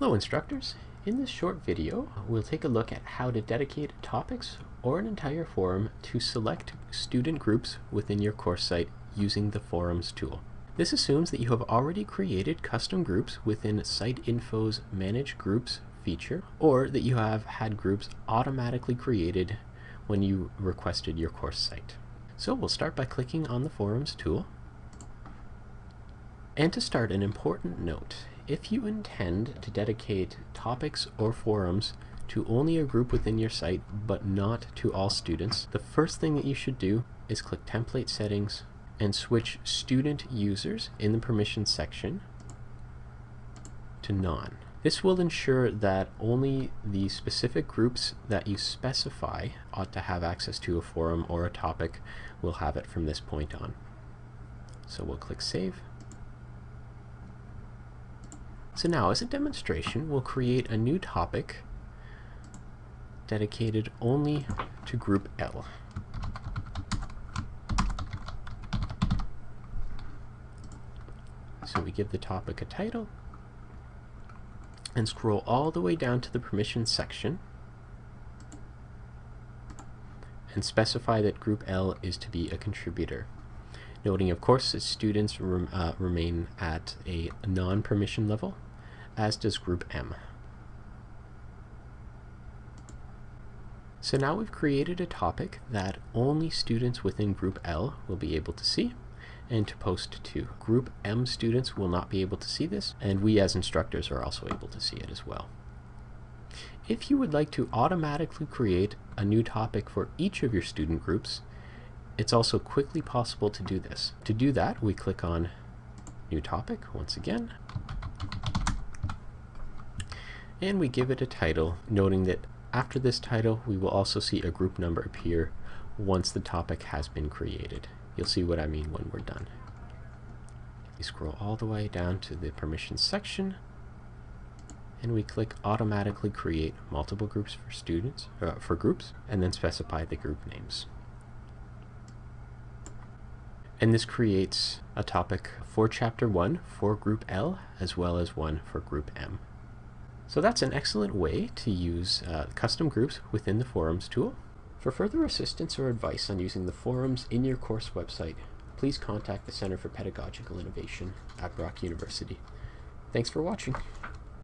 Hello instructors! In this short video, we'll take a look at how to dedicate topics or an entire forum to select student groups within your course site using the Forums tool. This assumes that you have already created custom groups within Site Info's Manage Groups feature, or that you have had groups automatically created when you requested your course site. So we'll start by clicking on the Forums tool. And to start, an important note. If you intend to dedicate topics or forums to only a group within your site, but not to all students, the first thing that you should do is click Template Settings and switch Student Users in the Permissions section to None. This will ensure that only the specific groups that you specify ought to have access to a forum or a topic will have it from this point on. So we'll click Save. So now, as a demonstration, we'll create a new topic dedicated only to group L. So we give the topic a title and scroll all the way down to the permissions section and specify that group L is to be a contributor noting of course that students rem uh, remain at a non-permission level, as does group M. So now we've created a topic that only students within group L will be able to see and to post to. Group M students will not be able to see this, and we as instructors are also able to see it as well. If you would like to automatically create a new topic for each of your student groups, it's also quickly possible to do this. To do that, we click on New Topic once again, and we give it a title, noting that after this title, we will also see a group number appear once the topic has been created. You'll see what I mean when we're done. We scroll all the way down to the permissions section, and we click automatically create multiple groups for students, uh, for groups, and then specify the group names. And this creates a topic for Chapter 1 for Group L as well as one for Group M. So that's an excellent way to use uh, custom groups within the Forums tool. For further assistance or advice on using the forums in your course website, please contact the Center for Pedagogical Innovation at Brock University. Thanks for watching.